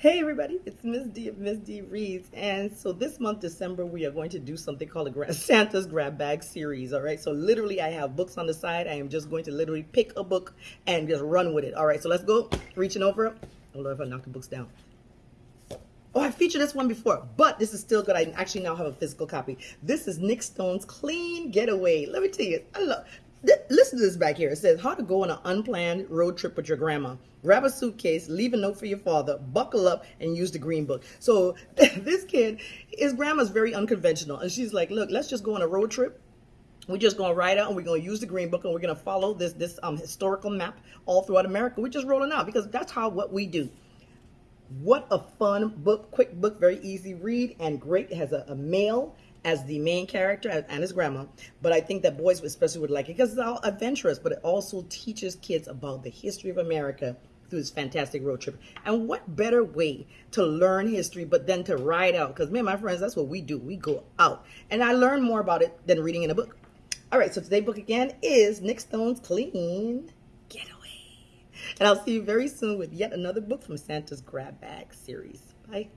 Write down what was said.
Hey everybody, it's Miss D of Miss D Reads, and so this month December we are going to do something called a gra- Santa's Grab Bag series. All right, so literally I have books on the side. I am just going to literally pick a book and just run with it. All right, so let's go. Reaching over. Oh, Hold on if I knock the books down. Oh, I featured this one before, but this is still good. I actually now have a physical copy. This is Nic Stone's Clean Getaway. Let me tell you, I love. Listen to this back here. It says how to go on an unplanned road trip with your grandma. Grab a suitcase, leave a note for your father, buckle up, and use the green book. So this kid, his grandma's very unconventional, and she's like, "Look, let's just go on a road trip." We're just going to ride out and we're going to use the green book and we're going to follow this this um, historical map all throughout America. We're just rolling out because that's how what we do. What a fun book, quick book, very easy read and great. It has a, a male as the main character and his grandma. But I think that boys especially would like it because it's all adventurous, but it also teaches kids about the history of America through this fantastic road trip. And what better way to learn history but then to ride out? Because me and my friends, that's what we do. We go out. And I learn more about it than reading in a book. All right, so today's book again is Nic Stone's Clean Getaway. And I'll see you very soon with yet another book from Santa's Grab Bag series. Bye.